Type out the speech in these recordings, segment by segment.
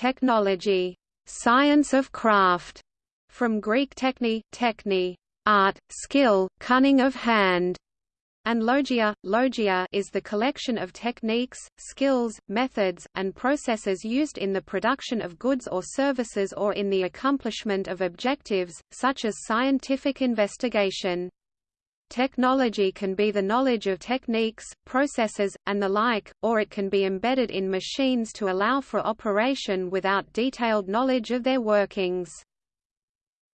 Technology, science of craft, from Greek techni, techni, art, skill, cunning of hand, and logia, logia is the collection of techniques, skills, methods, and processes used in the production of goods or services or in the accomplishment of objectives, such as scientific investigation. Technology can be the knowledge of techniques, processes, and the like, or it can be embedded in machines to allow for operation without detailed knowledge of their workings.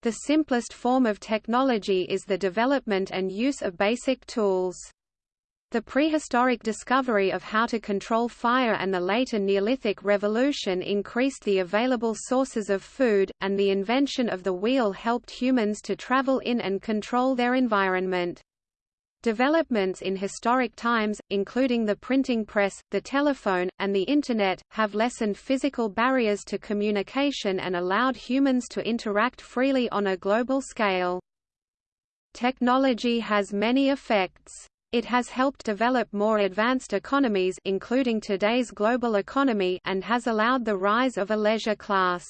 The simplest form of technology is the development and use of basic tools. The prehistoric discovery of how to control fire and the later Neolithic revolution increased the available sources of food, and the invention of the wheel helped humans to travel in and control their environment. Developments in historic times, including the printing press, the telephone, and the Internet, have lessened physical barriers to communication and allowed humans to interact freely on a global scale. Technology has many effects. It has helped develop more advanced economies including today's global economy and has allowed the rise of a leisure class.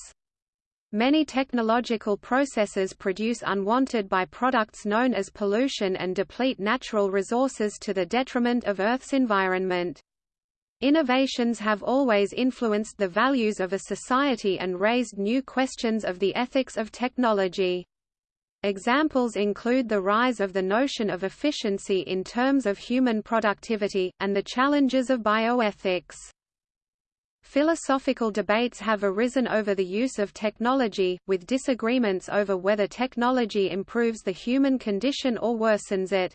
Many technological processes produce unwanted byproducts known as pollution and deplete natural resources to the detriment of Earth's environment. Innovations have always influenced the values of a society and raised new questions of the ethics of technology. Examples include the rise of the notion of efficiency in terms of human productivity, and the challenges of bioethics. Philosophical debates have arisen over the use of technology, with disagreements over whether technology improves the human condition or worsens it.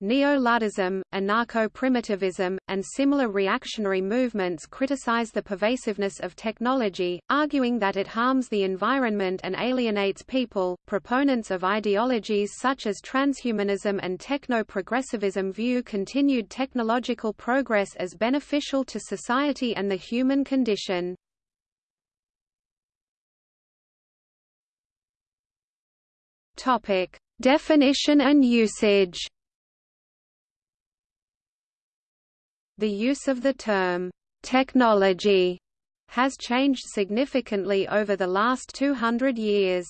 Neo-Luddism, anarcho-primitivism, and similar reactionary movements criticize the pervasiveness of technology, arguing that it harms the environment and alienates people. Proponents of ideologies such as transhumanism and techno-progressivism view continued technological progress as beneficial to society and the human condition. Topic: Definition and usage. The use of the term, technology, has changed significantly over the last 200 years.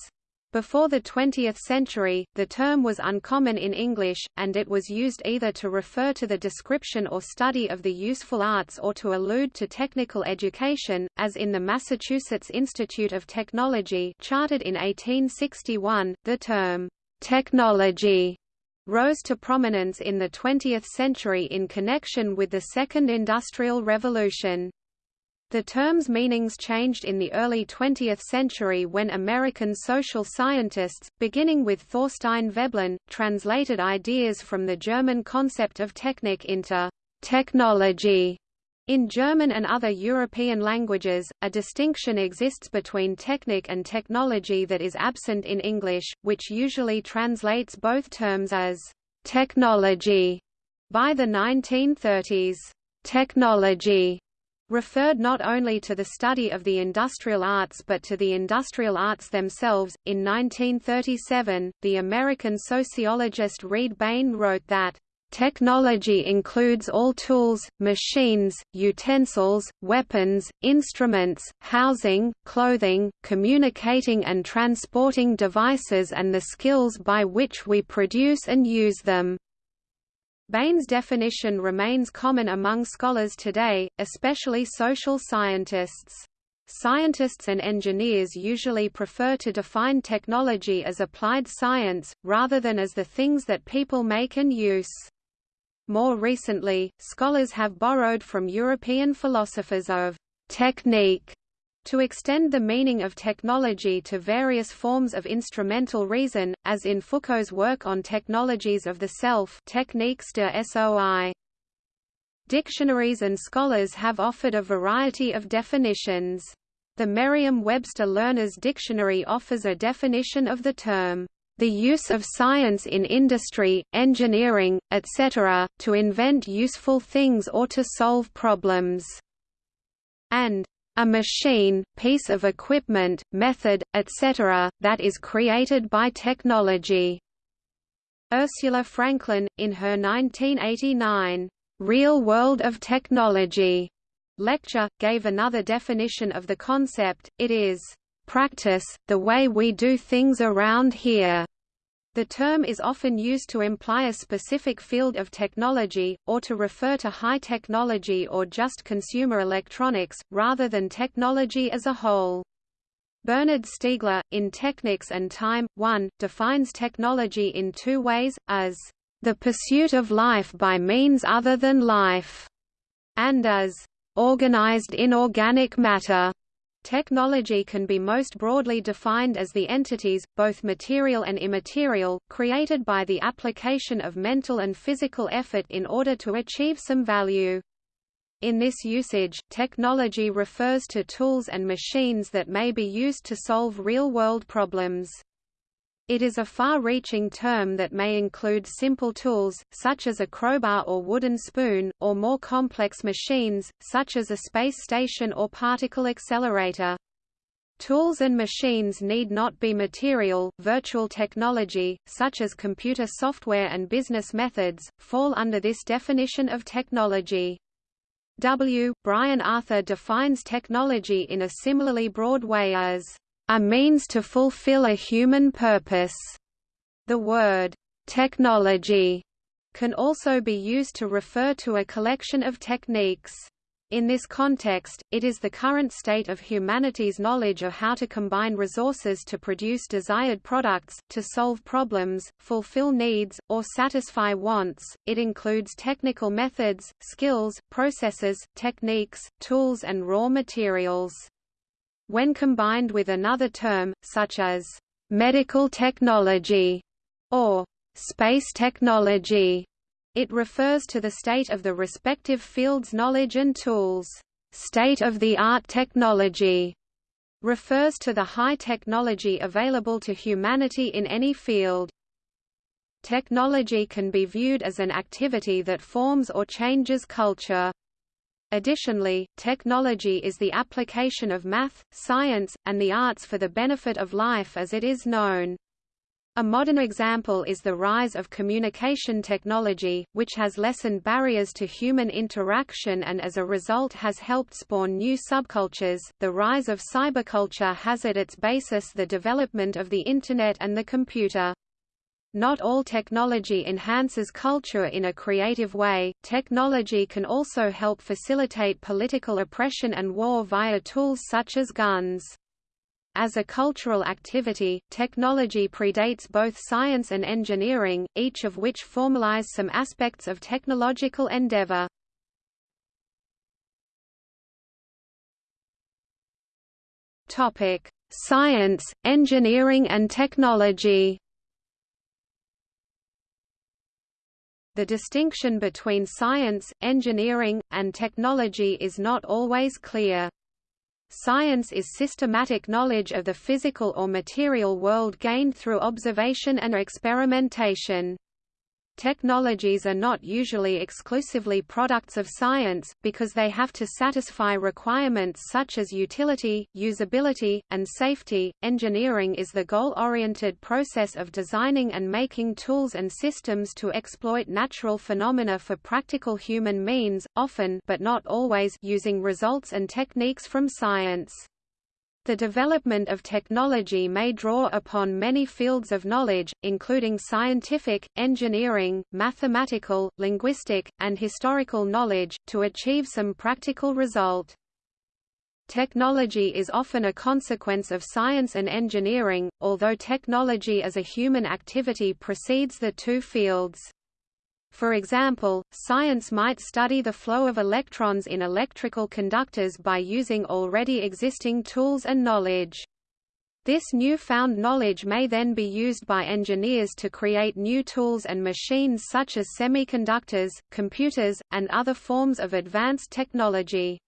Before the 20th century, the term was uncommon in English, and it was used either to refer to the description or study of the useful arts or to allude to technical education, as in the Massachusetts Institute of Technology chartered in 1861. The term, technology rose to prominence in the 20th century in connection with the Second Industrial Revolution. The term's meanings changed in the early 20th century when American social scientists, beginning with Thorstein Veblen, translated ideas from the German concept of Technik into technology. In German and other European languages, a distinction exists between technique and technology that is absent in English, which usually translates both terms as technology. By the 1930s, technology referred not only to the study of the industrial arts but to the industrial arts themselves. In 1937, the American sociologist Reed Bain wrote that Technology includes all tools, machines, utensils, weapons, instruments, housing, clothing, communicating and transporting devices and the skills by which we produce and use them. Bain's definition remains common among scholars today, especially social scientists. Scientists and engineers usually prefer to define technology as applied science, rather than as the things that people make and use. More recently, scholars have borrowed from European philosophers of technique to extend the meaning of technology to various forms of instrumental reason, as in Foucault's work on technologies of the self Techniques de SOI. Dictionaries and scholars have offered a variety of definitions. The Merriam-Webster Learner's Dictionary offers a definition of the term the use of science in industry, engineering, etc., to invent useful things or to solve problems, and a machine, piece of equipment, method, etc., that is created by technology. Ursula Franklin, in her 1989, Real World of Technology, Lecture, gave another definition of the concept, it is, "...practice, the way we do things around here." The term is often used to imply a specific field of technology, or to refer to high technology or just consumer electronics, rather than technology as a whole. Bernard Stiegler, in Technics and Time, 1, defines technology in two ways, as the pursuit of life by means other than life, and as organized inorganic matter. Technology can be most broadly defined as the entities, both material and immaterial, created by the application of mental and physical effort in order to achieve some value. In this usage, technology refers to tools and machines that may be used to solve real-world problems. It is a far-reaching term that may include simple tools, such as a crowbar or wooden spoon, or more complex machines, such as a space station or particle accelerator. Tools and machines need not be material. Virtual technology, such as computer software and business methods, fall under this definition of technology. W. Brian Arthur defines technology in a similarly broad way as a means to fulfill a human purpose. The word technology can also be used to refer to a collection of techniques. In this context, it is the current state of humanity's knowledge of how to combine resources to produce desired products, to solve problems, fulfill needs, or satisfy wants. It includes technical methods, skills, processes, techniques, tools and raw materials. When combined with another term, such as medical technology or space technology, it refers to the state of the respective field's knowledge and tools. State-of-the-art technology refers to the high technology available to humanity in any field. Technology can be viewed as an activity that forms or changes culture. Additionally, technology is the application of math, science, and the arts for the benefit of life as it is known. A modern example is the rise of communication technology, which has lessened barriers to human interaction and as a result has helped spawn new subcultures. The rise of cyberculture has at its basis the development of the Internet and the computer. Not all technology enhances culture in a creative way, technology can also help facilitate political oppression and war via tools such as guns. As a cultural activity, technology predates both science and engineering, each of which formalize some aspects of technological endeavor. Science, engineering and technology The distinction between science, engineering, and technology is not always clear. Science is systematic knowledge of the physical or material world gained through observation and experimentation. Technologies are not usually exclusively products of science, because they have to satisfy requirements such as utility, usability, and safety. Engineering is the goal oriented process of designing and making tools and systems to exploit natural phenomena for practical human means, often but not always using results and techniques from science. The development of technology may draw upon many fields of knowledge, including scientific, engineering, mathematical, linguistic, and historical knowledge, to achieve some practical result. Technology is often a consequence of science and engineering, although technology as a human activity precedes the two fields. For example, science might study the flow of electrons in electrical conductors by using already existing tools and knowledge. This newfound knowledge may then be used by engineers to create new tools and machines such as semiconductors, computers, and other forms of advanced technology.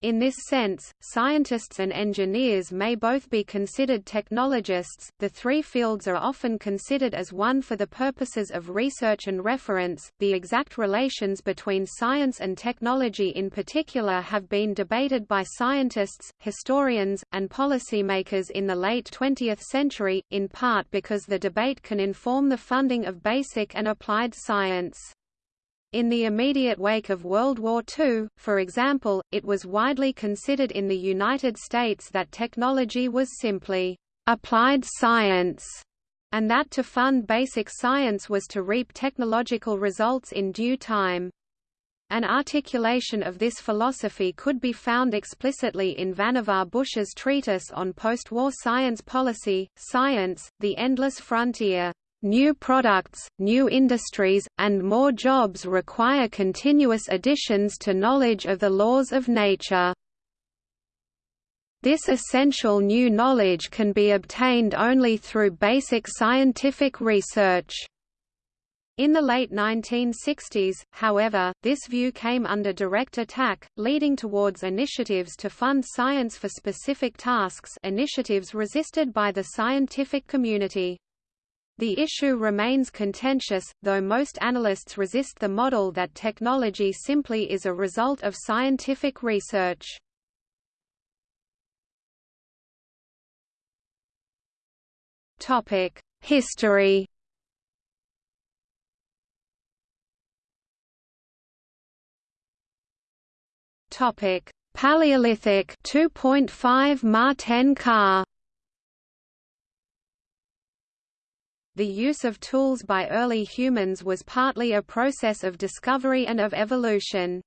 In this sense, scientists and engineers may both be considered technologists. The three fields are often considered as one for the purposes of research and reference. The exact relations between science and technology in particular have been debated by scientists, historians, and policymakers in the late 20th century, in part because the debate can inform the funding of basic and applied science. In the immediate wake of World War II, for example, it was widely considered in the United States that technology was simply applied science, and that to fund basic science was to reap technological results in due time. An articulation of this philosophy could be found explicitly in Vannevar Bush's treatise on post-war science policy, Science, The Endless Frontier. New products, new industries, and more jobs require continuous additions to knowledge of the laws of nature. This essential new knowledge can be obtained only through basic scientific research. In the late 1960s, however, this view came under direct attack, leading towards initiatives to fund science for specific tasks initiatives resisted by the scientific community. The issue remains contentious, though most analysts resist the model that technology simply is a result of scientific research. History Paleolithic 2.5 Ma 10 Ka The use of tools by early humans was partly a process of discovery and of evolution.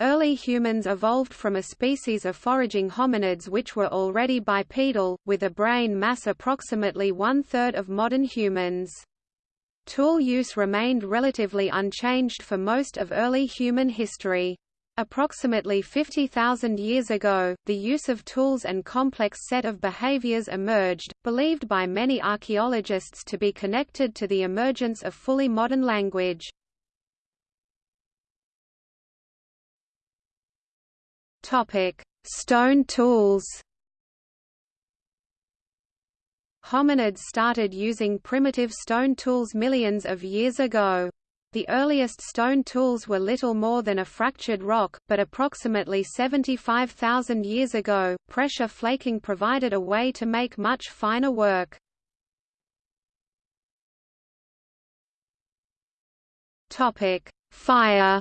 Early humans evolved from a species of foraging hominids which were already bipedal, with a brain mass approximately one-third of modern humans. Tool use remained relatively unchanged for most of early human history. Approximately 50,000 years ago, the use of tools and complex set of behaviors emerged, believed by many archaeologists to be connected to the emergence of fully modern language. Stone tools Hominids started using primitive stone tools millions of years ago. The earliest stone tools were little more than a fractured rock, but approximately 75,000 years ago, pressure flaking provided a way to make much finer work. Topic: Fire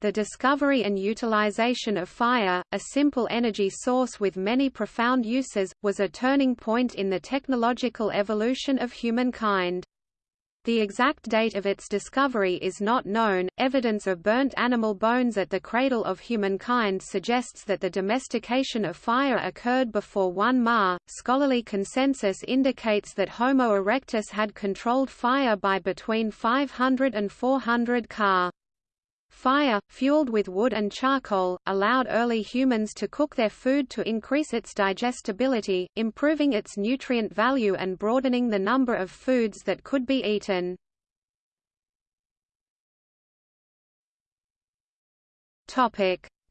The discovery and utilization of fire, a simple energy source with many profound uses, was a turning point in the technological evolution of humankind. The exact date of its discovery is not known. Evidence of burnt animal bones at the cradle of humankind suggests that the domestication of fire occurred before 1 Ma. Scholarly consensus indicates that Homo erectus had controlled fire by between 500 and 400 Ca. Fire, fueled with wood and charcoal, allowed early humans to cook their food to increase its digestibility, improving its nutrient value and broadening the number of foods that could be eaten.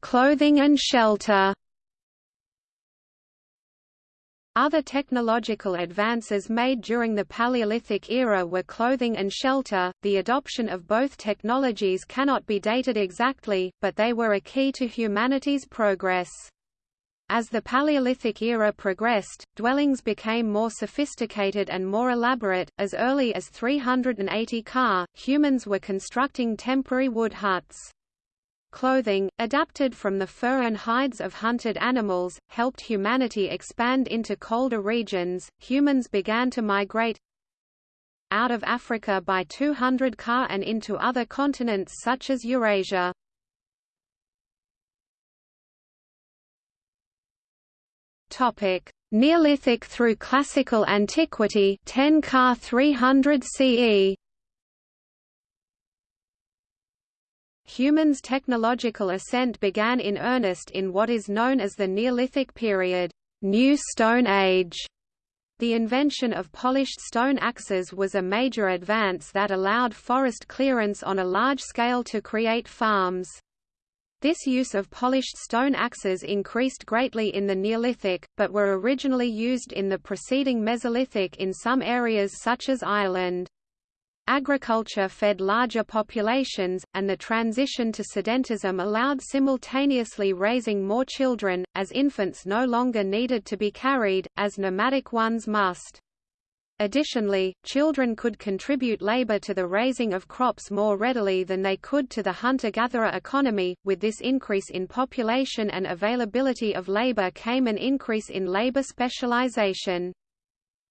Clothing and shelter other technological advances made during the Paleolithic era were clothing and shelter. The adoption of both technologies cannot be dated exactly, but they were a key to humanity's progress. As the Paleolithic era progressed, dwellings became more sophisticated and more elaborate. As early as 380 Ca, humans were constructing temporary wood huts. Clothing, adapted from the fur and hides of hunted animals, helped humanity expand into colder regions. Humans began to migrate out of Africa by 200 Ca and into other continents such as Eurasia. Topic: Neolithic through Classical Antiquity 10 Ca 300 CE Humans' technological ascent began in earnest in what is known as the Neolithic period New Stone Age. The invention of polished stone axes was a major advance that allowed forest clearance on a large scale to create farms. This use of polished stone axes increased greatly in the Neolithic, but were originally used in the preceding Mesolithic in some areas such as Ireland. Agriculture fed larger populations, and the transition to sedentism allowed simultaneously raising more children, as infants no longer needed to be carried, as nomadic ones must. Additionally, children could contribute labor to the raising of crops more readily than they could to the hunter-gatherer economy. With this increase in population and availability of labor came an increase in labor specialization.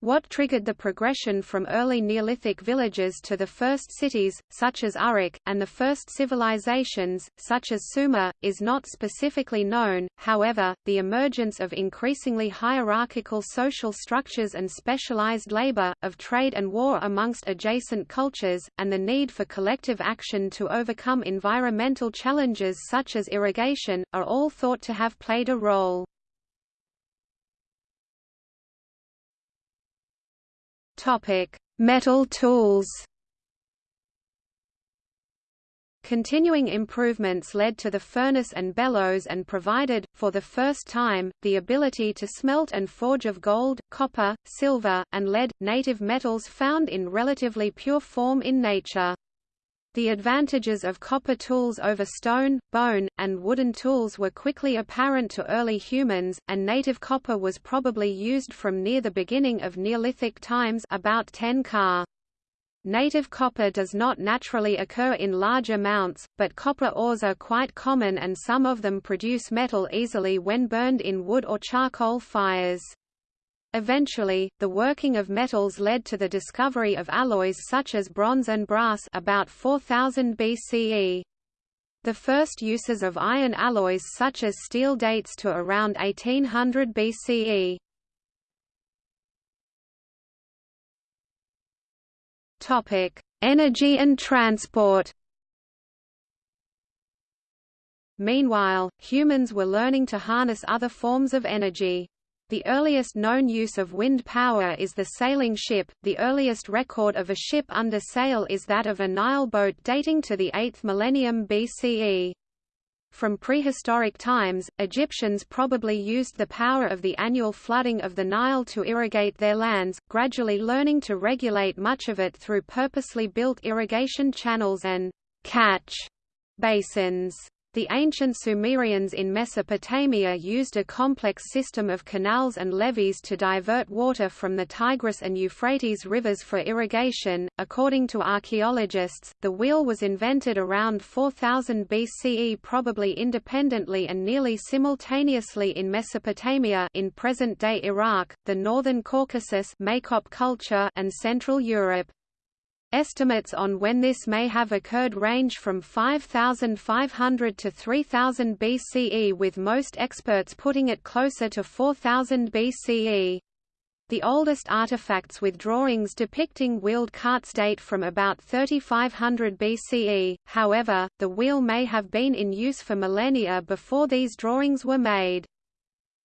What triggered the progression from early Neolithic villages to the first cities, such as Uruk, and the first civilizations, such as Sumer, is not specifically known, however, the emergence of increasingly hierarchical social structures and specialized labor, of trade and war amongst adjacent cultures, and the need for collective action to overcome environmental challenges such as irrigation, are all thought to have played a role. Topic: Metal tools. Continuing improvements led to the furnace and bellows and provided, for the first time, the ability to smelt and forge of gold, copper, silver, and lead, native metals found in relatively pure form in nature. The advantages of copper tools over stone, bone, and wooden tools were quickly apparent to early humans, and native copper was probably used from near the beginning of Neolithic times about 10 Ca. Native copper does not naturally occur in large amounts, but copper ores are quite common and some of them produce metal easily when burned in wood or charcoal fires. Eventually, the working of metals led to the discovery of alloys such as bronze and brass about 4000 BCE. The first uses of iron alloys such as steel dates to around 1800 BCE. Topic: Energy and transport. Meanwhile, humans were learning to harness other forms of energy. The earliest known use of wind power is the sailing ship. The earliest record of a ship under sail is that of a Nile boat dating to the 8th millennium BCE. From prehistoric times, Egyptians probably used the power of the annual flooding of the Nile to irrigate their lands, gradually learning to regulate much of it through purposely built irrigation channels and catch basins. The ancient Sumerians in Mesopotamia used a complex system of canals and levees to divert water from the Tigris and Euphrates rivers for irrigation. According to archaeologists, the wheel was invented around 4000 BCE, probably independently and nearly simultaneously in Mesopotamia, in present-day Iraq, the northern Caucasus, culture, and Central Europe. Estimates on when this may have occurred range from 5500 to 3000 BCE with most experts putting it closer to 4000 BCE. The oldest artifacts with drawings depicting wheeled carts date from about 3500 BCE, however, the wheel may have been in use for millennia before these drawings were made.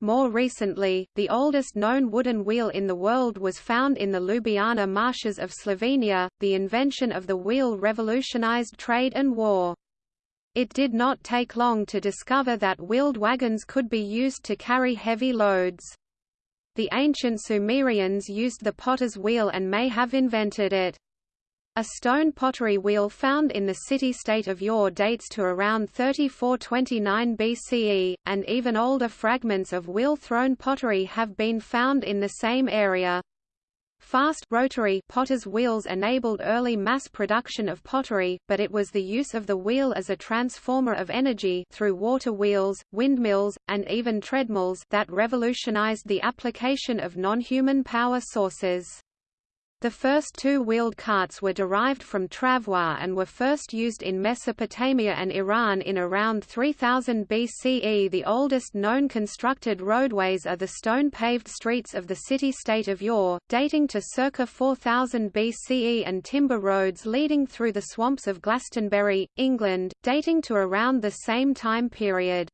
More recently, the oldest known wooden wheel in the world was found in the Ljubljana marshes of Slovenia. The invention of the wheel revolutionized trade and war. It did not take long to discover that wheeled wagons could be used to carry heavy loads. The ancient Sumerians used the potter's wheel and may have invented it. A stone pottery wheel found in the city-state of Ur dates to around 3429 BCE, and even older fragments of wheel-thrown pottery have been found in the same area. Fast rotary potter's wheels enabled early mass production of pottery, but it was the use of the wheel as a transformer of energy through water wheels, windmills, and even treadmills that revolutionized the application of non-human power sources. The first two wheeled carts were derived from travois and were first used in Mesopotamia and Iran in around 3000 BCE. The oldest known constructed roadways are the stone-paved streets of the city-state of Ur, dating to circa 4000 BCE and timber roads leading through the swamps of Glastonbury, England, dating to around the same time period.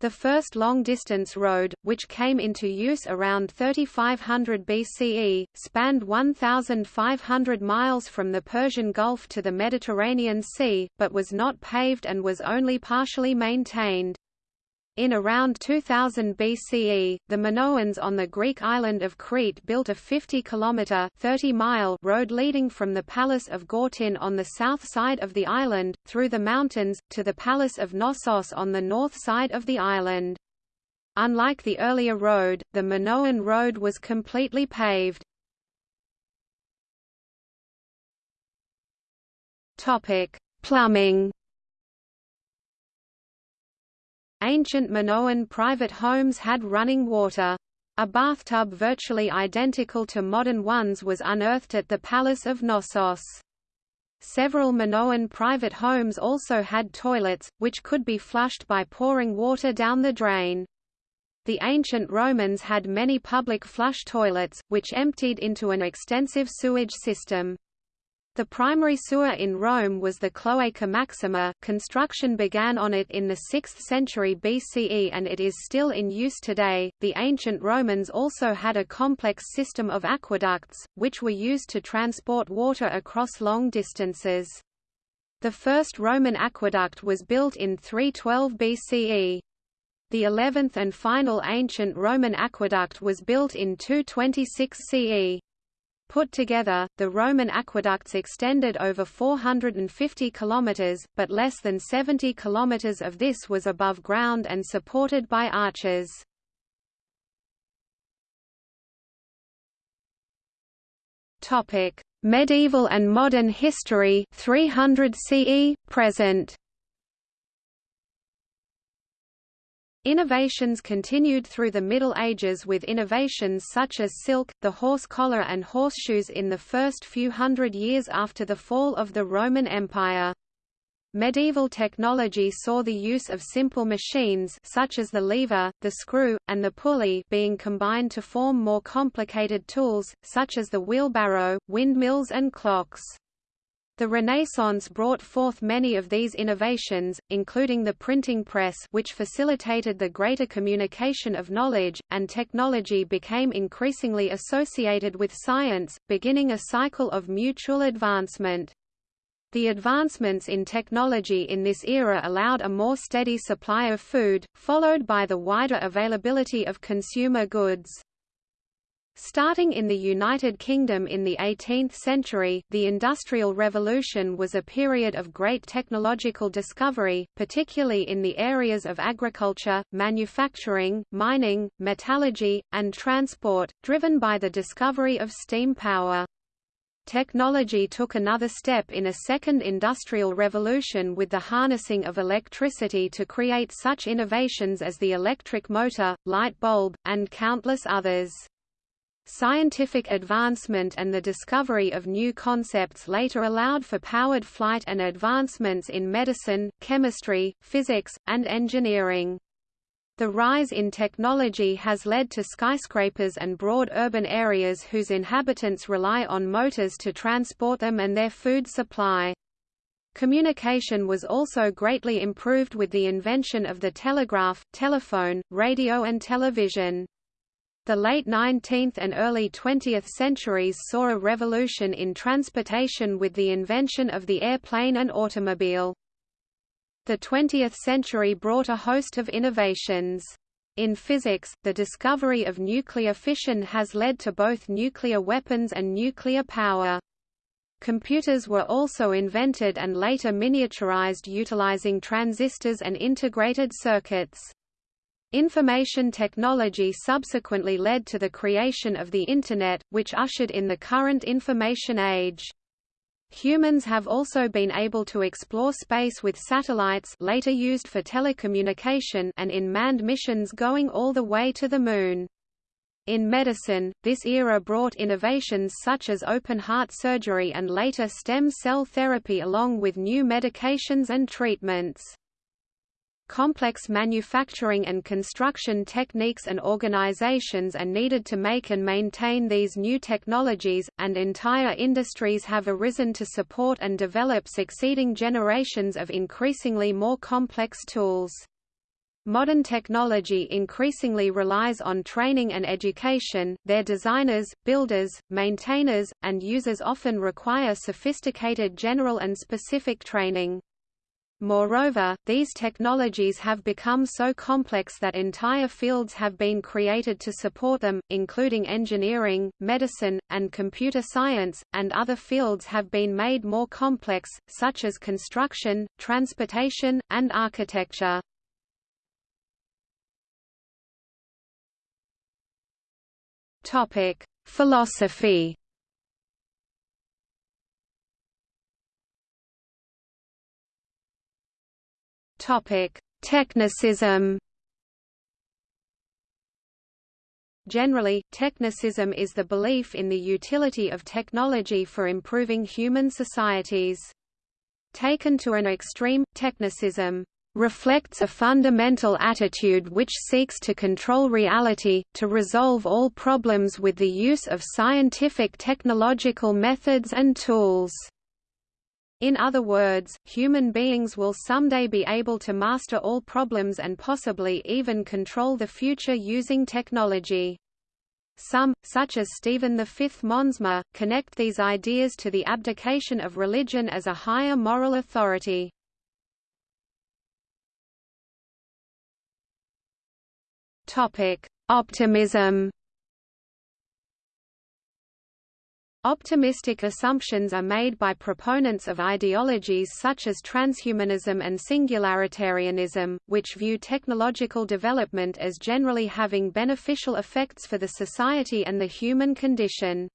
The first long-distance road, which came into use around 3500 BCE, spanned 1,500 miles from the Persian Gulf to the Mediterranean Sea, but was not paved and was only partially maintained. In around 2000 BCE, the Minoans on the Greek island of Crete built a 50-kilometre road leading from the palace of Gortyn on the south side of the island, through the mountains, to the palace of Knossos on the north side of the island. Unlike the earlier road, the Minoan road was completely paved. Plumbing Ancient Minoan private homes had running water. A bathtub virtually identical to modern ones was unearthed at the Palace of Knossos. Several Minoan private homes also had toilets, which could be flushed by pouring water down the drain. The ancient Romans had many public flush toilets, which emptied into an extensive sewage system. The primary sewer in Rome was the Cloaca Maxima. Construction began on it in the 6th century BCE and it is still in use today. The ancient Romans also had a complex system of aqueducts, which were used to transport water across long distances. The first Roman aqueduct was built in 312 BCE. The eleventh and final ancient Roman aqueduct was built in 226 CE. Put together, the Roman aqueducts extended over 450 kilometers, but less than 70 kilometers of this was above ground and supported by arches. Topic: Medieval and modern history 300 CE present. Innovations continued through the Middle Ages with innovations such as silk, the horse collar and horseshoes in the first few hundred years after the fall of the Roman Empire. Medieval technology saw the use of simple machines such as the lever, the screw, and the pulley being combined to form more complicated tools, such as the wheelbarrow, windmills and clocks. The Renaissance brought forth many of these innovations, including the printing press which facilitated the greater communication of knowledge, and technology became increasingly associated with science, beginning a cycle of mutual advancement. The advancements in technology in this era allowed a more steady supply of food, followed by the wider availability of consumer goods. Starting in the United Kingdom in the 18th century, the Industrial Revolution was a period of great technological discovery, particularly in the areas of agriculture, manufacturing, mining, metallurgy, and transport, driven by the discovery of steam power. Technology took another step in a second industrial revolution with the harnessing of electricity to create such innovations as the electric motor, light bulb, and countless others. Scientific advancement and the discovery of new concepts later allowed for powered flight and advancements in medicine, chemistry, physics, and engineering. The rise in technology has led to skyscrapers and broad urban areas whose inhabitants rely on motors to transport them and their food supply. Communication was also greatly improved with the invention of the telegraph, telephone, radio and television. The late 19th and early 20th centuries saw a revolution in transportation with the invention of the airplane and automobile. The 20th century brought a host of innovations. In physics, the discovery of nuclear fission has led to both nuclear weapons and nuclear power. Computers were also invented and later miniaturized utilizing transistors and integrated circuits. Information technology subsequently led to the creation of the Internet, which ushered in the current information age. Humans have also been able to explore space with satellites later used for telecommunication and in manned missions going all the way to the Moon. In medicine, this era brought innovations such as open-heart surgery and later stem cell therapy along with new medications and treatments. Complex manufacturing and construction techniques and organizations are needed to make and maintain these new technologies, and entire industries have arisen to support and develop succeeding generations of increasingly more complex tools. Modern technology increasingly relies on training and education, their designers, builders, maintainers, and users often require sophisticated general and specific training. Moreover, these technologies have become so complex that entire fields have been created to support them, including engineering, medicine, and computer science, and other fields have been made more complex, such as construction, transportation, and architecture. Philosophy Technicism Generally, technicism is the belief in the utility of technology for improving human societies. Taken to an extreme, technicism reflects a fundamental attitude which seeks to control reality, to resolve all problems with the use of scientific technological methods and tools. In other words, human beings will someday be able to master all problems and possibly even control the future using technology. Some, such as Stephen V Monsma, connect these ideas to the abdication of religion as a higher moral authority. Optimism Optimistic assumptions are made by proponents of ideologies such as transhumanism and singularitarianism, which view technological development as generally having beneficial effects for the society and the human condition.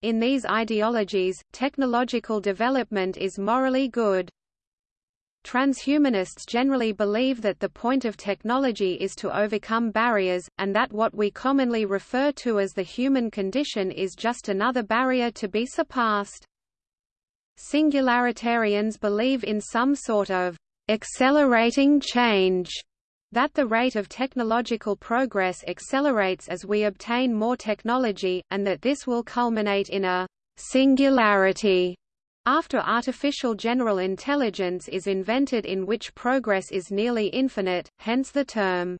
In these ideologies, technological development is morally good. Transhumanists generally believe that the point of technology is to overcome barriers, and that what we commonly refer to as the human condition is just another barrier to be surpassed. Singularitarians believe in some sort of accelerating change, that the rate of technological progress accelerates as we obtain more technology, and that this will culminate in a singularity after artificial general intelligence is invented in which progress is nearly infinite, hence the term.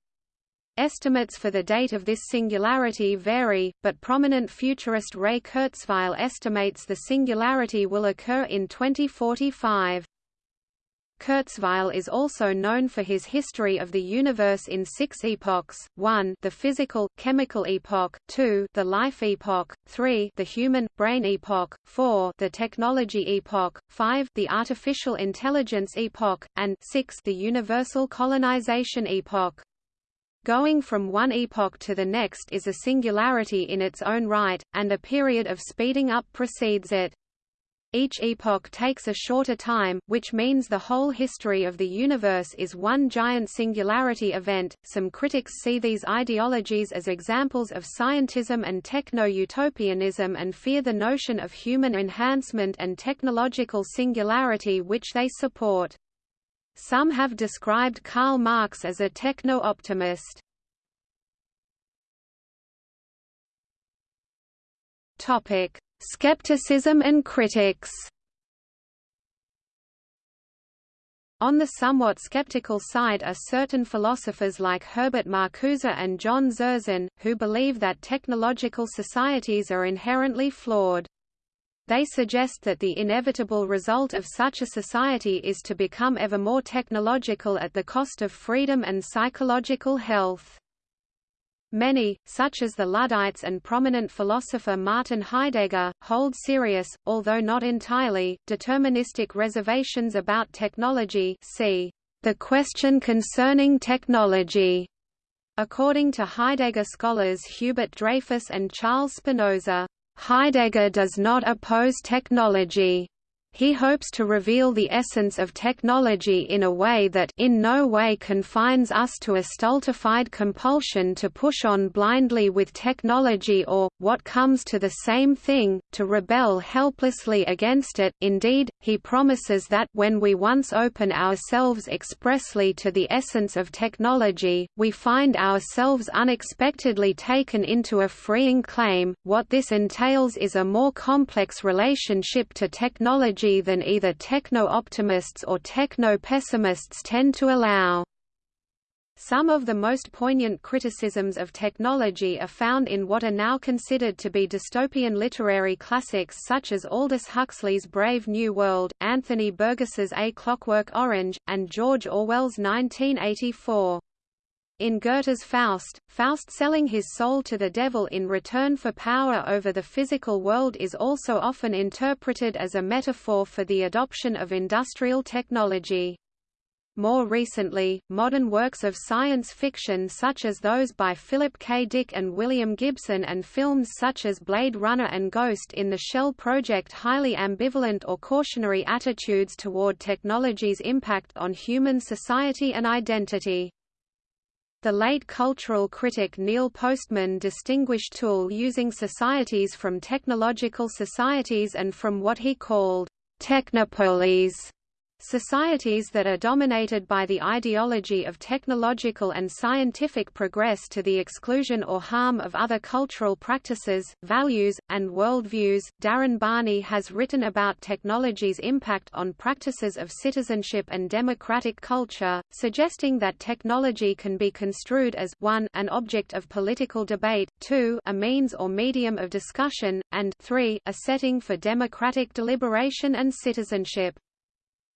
Estimates for the date of this singularity vary, but prominent futurist Ray Kurzweil estimates the singularity will occur in 2045. Kurzweil is also known for his history of the universe in six epochs, 1 the physical, chemical epoch, 2 the life epoch, 3 the human, brain epoch, 4 the technology epoch, 5 the artificial intelligence epoch, and 6 the universal colonization epoch. Going from one epoch to the next is a singularity in its own right, and a period of speeding up precedes it. Each epoch takes a shorter time, which means the whole history of the universe is one giant singularity event. Some critics see these ideologies as examples of scientism and techno-utopianism and fear the notion of human enhancement and technological singularity which they support. Some have described Karl Marx as a techno-optimist. Topic: Skepticism and critics On the somewhat skeptical side are certain philosophers like Herbert Marcuse and John Zerzan, who believe that technological societies are inherently flawed. They suggest that the inevitable result of such a society is to become ever more technological at the cost of freedom and psychological health. Many, such as the Luddites and prominent philosopher Martin Heidegger, hold serious, although not entirely, deterministic reservations about technology see the question concerning technology. According to Heidegger scholars Hubert Dreyfus and Charles Spinoza, Heidegger does not oppose technology. He hopes to reveal the essence of technology in a way that in no way confines us to a stultified compulsion to push on blindly with technology or, what comes to the same thing, to rebel helplessly against it. Indeed, he promises that when we once open ourselves expressly to the essence of technology, we find ourselves unexpectedly taken into a freeing claim. What this entails is a more complex relationship to technology than either techno-optimists or techno-pessimists tend to allow. Some of the most poignant criticisms of technology are found in what are now considered to be dystopian literary classics such as Aldous Huxley's Brave New World, Anthony Burgess's A Clockwork Orange, and George Orwell's 1984. In Goethe's Faust, Faust selling his soul to the devil in return for power over the physical world is also often interpreted as a metaphor for the adoption of industrial technology. More recently, modern works of science fiction such as those by Philip K. Dick and William Gibson and films such as Blade Runner and Ghost in the Shell project highly ambivalent or cautionary attitudes toward technology's impact on human society and identity. The late cultural critic Neil Postman distinguished tool using societies from technological societies and from what he called technopolies Societies that are dominated by the ideology of technological and scientific progress to the exclusion or harm of other cultural practices, values, and worldviews. Darren Barney has written about technology's impact on practices of citizenship and democratic culture, suggesting that technology can be construed as 1 an object of political debate, 2 a means or medium of discussion, and 3 a setting for democratic deliberation and citizenship.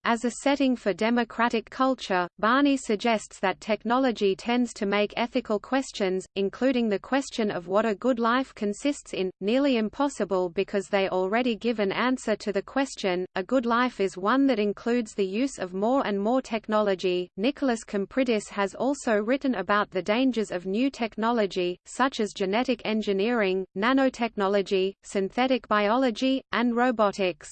As a setting for democratic culture, Barney suggests that technology tends to make ethical questions, including the question of what a good life consists in, nearly impossible because they already give an answer to the question. A good life is one that includes the use of more and more technology. Nikolas Kompridis has also written about the dangers of new technology, such as genetic engineering, nanotechnology, synthetic biology, and robotics.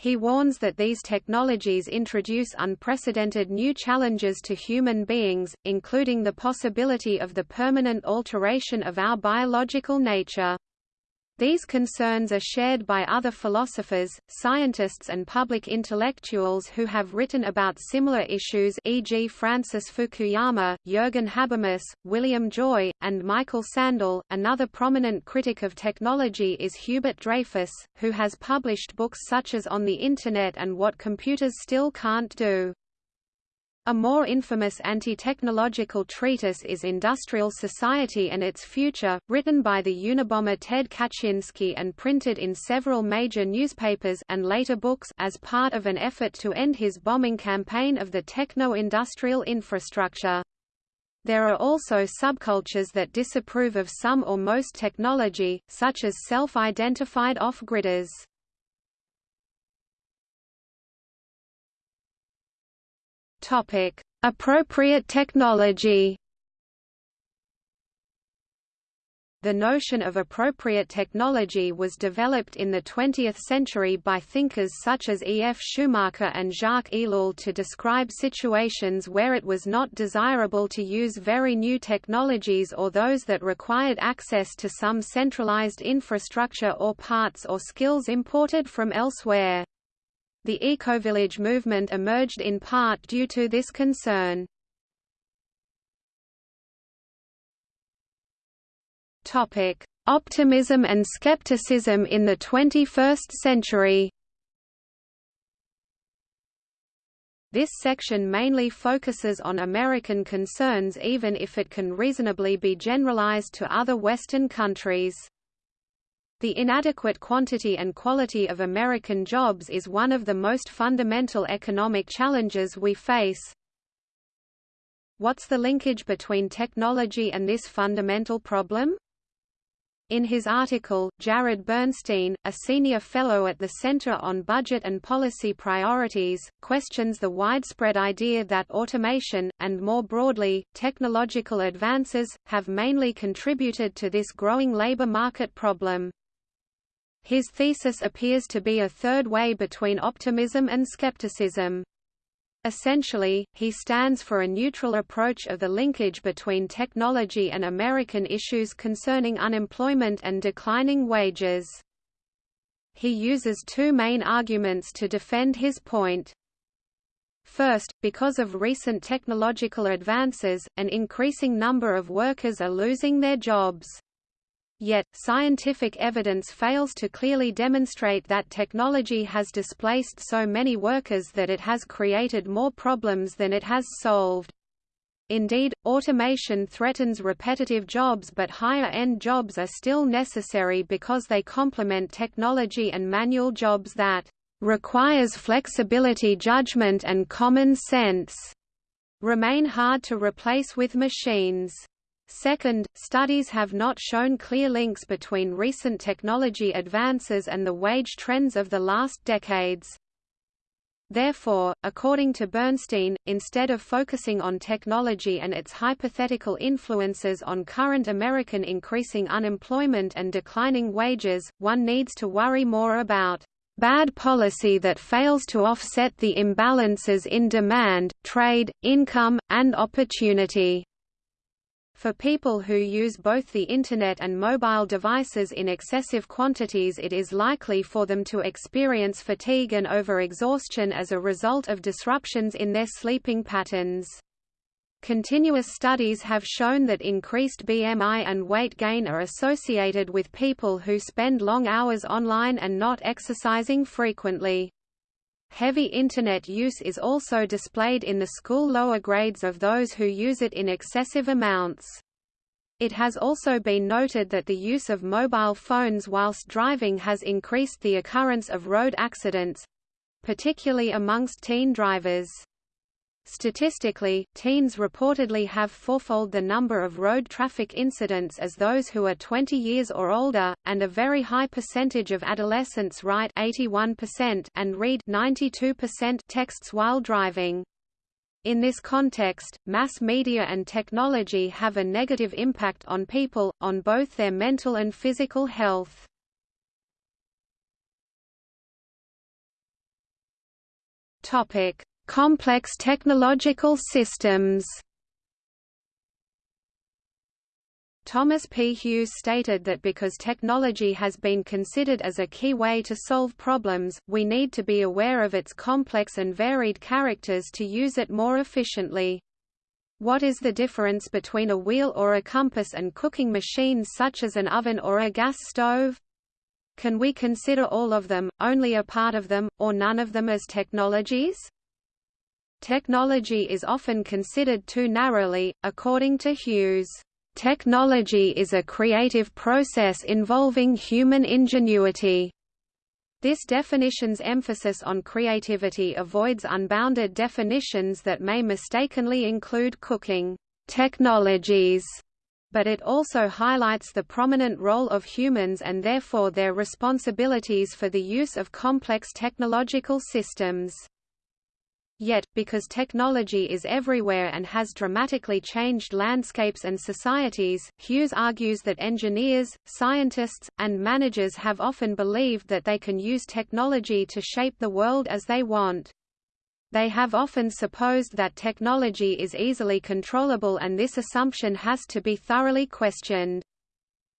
He warns that these technologies introduce unprecedented new challenges to human beings, including the possibility of the permanent alteration of our biological nature. These concerns are shared by other philosophers, scientists and public intellectuals who have written about similar issues e.g. Francis Fukuyama, Jürgen Habermas, William Joy, and Michael Sandel. Another prominent critic of technology is Hubert Dreyfus, who has published books such as On the Internet and What Computers Still Can't Do. A more infamous anti-technological treatise is Industrial Society and Its Future, written by the Unabomber Ted Kaczynski and printed in several major newspapers and later books as part of an effort to end his bombing campaign of the techno-industrial infrastructure. There are also subcultures that disapprove of some or most technology, such as self-identified off-gridders. Topic: Appropriate technology. The notion of appropriate technology was developed in the 20th century by thinkers such as E. F. Schumacher and Jacques Ellul to describe situations where it was not desirable to use very new technologies or those that required access to some centralized infrastructure or parts or skills imported from elsewhere. The ecovillage movement emerged in part due to this concern. Topic: Optimism and skepticism in the 21st century. This section mainly focuses on American concerns even if it can reasonably be generalized to other Western countries. The inadequate quantity and quality of American jobs is one of the most fundamental economic challenges we face. What's the linkage between technology and this fundamental problem? In his article, Jared Bernstein, a senior fellow at the Center on Budget and Policy Priorities, questions the widespread idea that automation, and more broadly, technological advances, have mainly contributed to this growing labor market problem. His thesis appears to be a third way between optimism and skepticism. Essentially, he stands for a neutral approach of the linkage between technology and American issues concerning unemployment and declining wages. He uses two main arguments to defend his point. First, because of recent technological advances, an increasing number of workers are losing their jobs. Yet, scientific evidence fails to clearly demonstrate that technology has displaced so many workers that it has created more problems than it has solved. Indeed, automation threatens repetitive jobs but higher-end jobs are still necessary because they complement technology and manual jobs that requires flexibility judgment and common sense remain hard to replace with machines. Second, studies have not shown clear links between recent technology advances and the wage trends of the last decades. Therefore, according to Bernstein, instead of focusing on technology and its hypothetical influences on current American increasing unemployment and declining wages, one needs to worry more about bad policy that fails to offset the imbalances in demand, trade, income, and opportunity. For people who use both the Internet and mobile devices in excessive quantities it is likely for them to experience fatigue and overexhaustion as a result of disruptions in their sleeping patterns. Continuous studies have shown that increased BMI and weight gain are associated with people who spend long hours online and not exercising frequently. Heavy Internet use is also displayed in the school lower grades of those who use it in excessive amounts. It has also been noted that the use of mobile phones whilst driving has increased the occurrence of road accidents—particularly amongst teen drivers. Statistically, teens reportedly have fourfold the number of road traffic incidents as those who are 20 years or older, and a very high percentage of adolescents write 81% and read 92% texts while driving. In this context, mass media and technology have a negative impact on people, on both their mental and physical health. Topic: Complex technological systems Thomas P. Hughes stated that because technology has been considered as a key way to solve problems, we need to be aware of its complex and varied characters to use it more efficiently. What is the difference between a wheel or a compass and cooking machines such as an oven or a gas stove? Can we consider all of them, only a part of them, or none of them as technologies? Technology is often considered too narrowly, according to Hughes. Technology is a creative process involving human ingenuity. This definition's emphasis on creativity avoids unbounded definitions that may mistakenly include cooking technologies, but it also highlights the prominent role of humans and therefore their responsibilities for the use of complex technological systems. Yet, because technology is everywhere and has dramatically changed landscapes and societies, Hughes argues that engineers, scientists, and managers have often believed that they can use technology to shape the world as they want. They have often supposed that technology is easily controllable and this assumption has to be thoroughly questioned.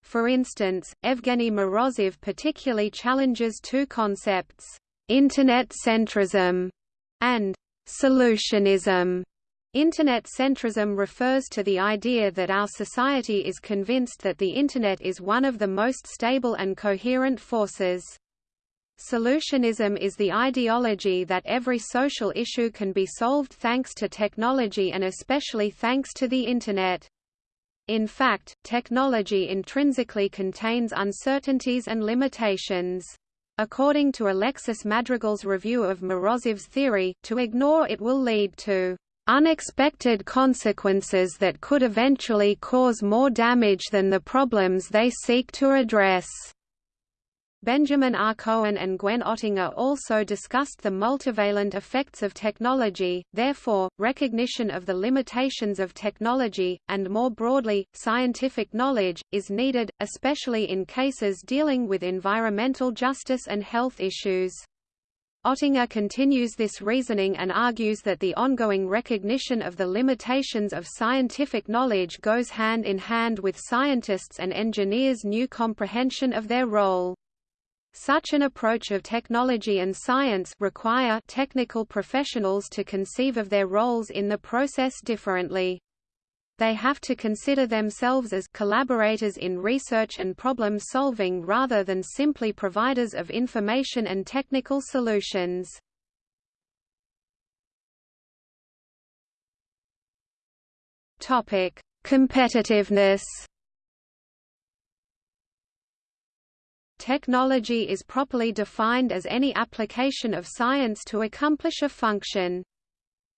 For instance, Evgeny Morozov particularly challenges two concepts, Internet centrism and Solutionism Internet centrism refers to the idea that our society is convinced that the Internet is one of the most stable and coherent forces. Solutionism is the ideology that every social issue can be solved thanks to technology and especially thanks to the Internet. In fact, technology intrinsically contains uncertainties and limitations. According to Alexis Madrigal's review of Morozov's theory, to ignore it will lead to unexpected consequences that could eventually cause more damage than the problems they seek to address. Benjamin R. Cohen and Gwen Ottinger also discussed the multivalent effects of technology, therefore, recognition of the limitations of technology, and more broadly, scientific knowledge, is needed, especially in cases dealing with environmental justice and health issues. Ottinger continues this reasoning and argues that the ongoing recognition of the limitations of scientific knowledge goes hand in hand with scientists' and engineers' new comprehension of their role. Such an approach of technology and science require technical professionals to conceive of their roles in the process differently. They have to consider themselves as collaborators in research and problem solving rather than simply providers of information and technical solutions. Topic: Competitiveness Technology is properly defined as any application of science to accomplish a function.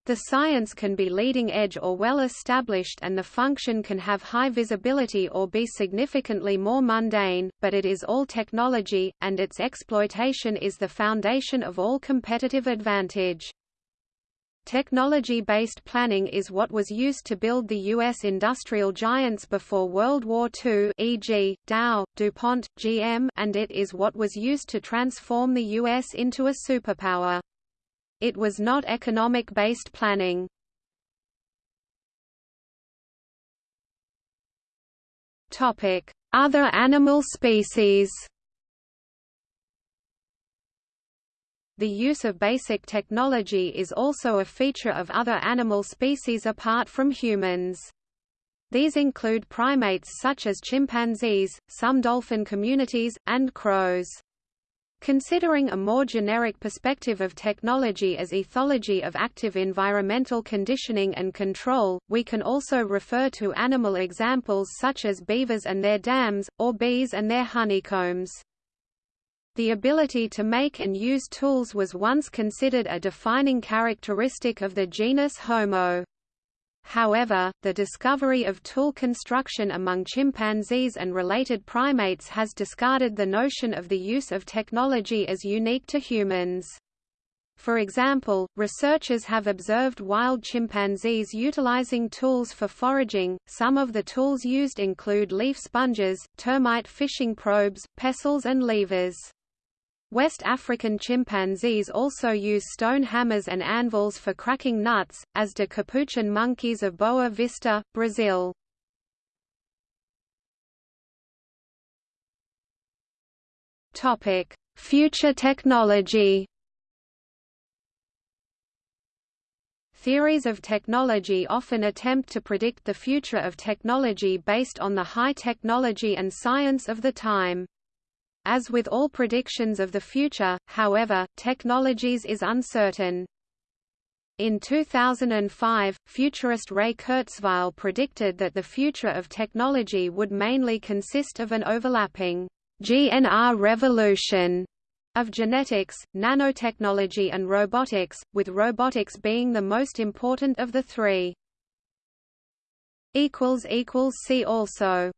The science can be leading edge or well established and the function can have high visibility or be significantly more mundane, but it is all technology, and its exploitation is the foundation of all competitive advantage. Technology-based planning is what was used to build the U.S. industrial giants before World War II e.g., Dow, DuPont, GM and it is what was used to transform the U.S. into a superpower. It was not economic-based planning. Other animal species The use of basic technology is also a feature of other animal species apart from humans. These include primates such as chimpanzees, some dolphin communities, and crows. Considering a more generic perspective of technology as ethology of active environmental conditioning and control, we can also refer to animal examples such as beavers and their dams, or bees and their honeycombs. The ability to make and use tools was once considered a defining characteristic of the genus Homo. However, the discovery of tool construction among chimpanzees and related primates has discarded the notion of the use of technology as unique to humans. For example, researchers have observed wild chimpanzees utilizing tools for foraging. Some of the tools used include leaf sponges, termite fishing probes, pestles, and levers. West African chimpanzees also use stone hammers and anvils for cracking nuts, as do capuchin monkeys of Boa Vista, Brazil. Topic: Future technology Theories of technology often attempt to predict the future of technology based on the high technology and science of the time. As with all predictions of the future, however, technologies is uncertain. In 2005, futurist Ray Kurzweil predicted that the future of technology would mainly consist of an overlapping GNR revolution of genetics, nanotechnology and robotics, with robotics being the most important of the three. See also